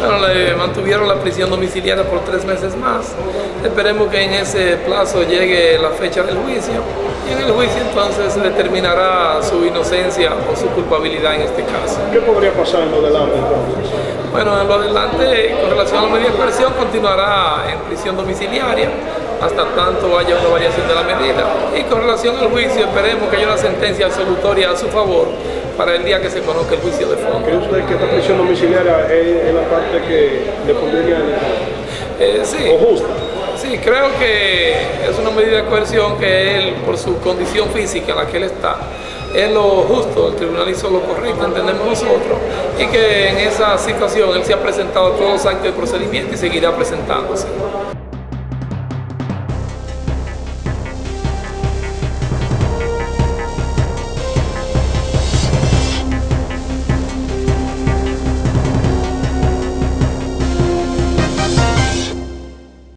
le mantuvieron la prisión domiciliaria por tres meses más. Esperemos que en ese plazo llegue la fecha del juicio y en el juicio entonces se determinará su inocencia o su culpabilidad en este caso. ¿Qué podría pasar en lo delante entonces? Bueno, en lo adelante, con relación a la medida de coerción, continuará en prisión domiciliaria hasta tanto haya una variación de la medida. Y con relación al juicio, esperemos que haya una sentencia absolutoria a su favor para el día que se conozca el juicio de fondo. ¿Cree usted que esta prisión domiciliaria es, la parte que le pondría eh, sí. o justa? Sí, creo que es una medida de coerción que él, por su condición física en la que él está, es lo justo, el tribunal hizo lo correcto, entendemos nosotros, y que en esa situación él se ha presentado todos los actos de procedimiento y seguirá presentándose.